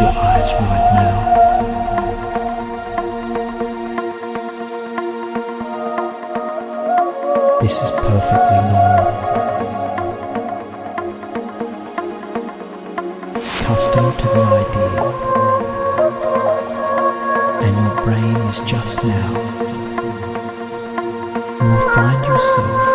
Your eyes right now. This is perfectly normal. Accustomed to the idea, and your brain is just now. You will find yourself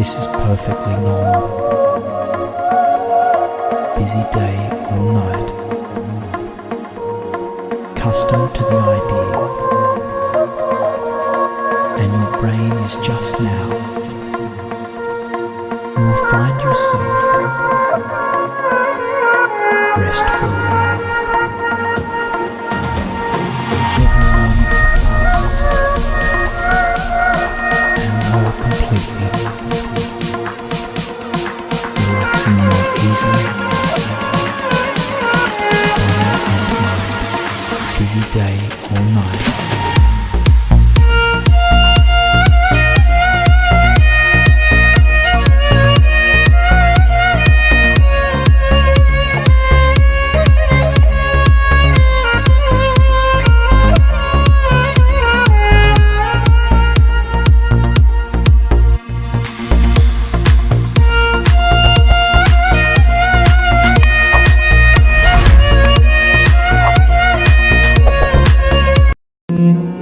This is perfectly normal. Busy day or night. Accustomed to the idea. And your brain is just now. You will find yourself busy day or night. Mm-hmm.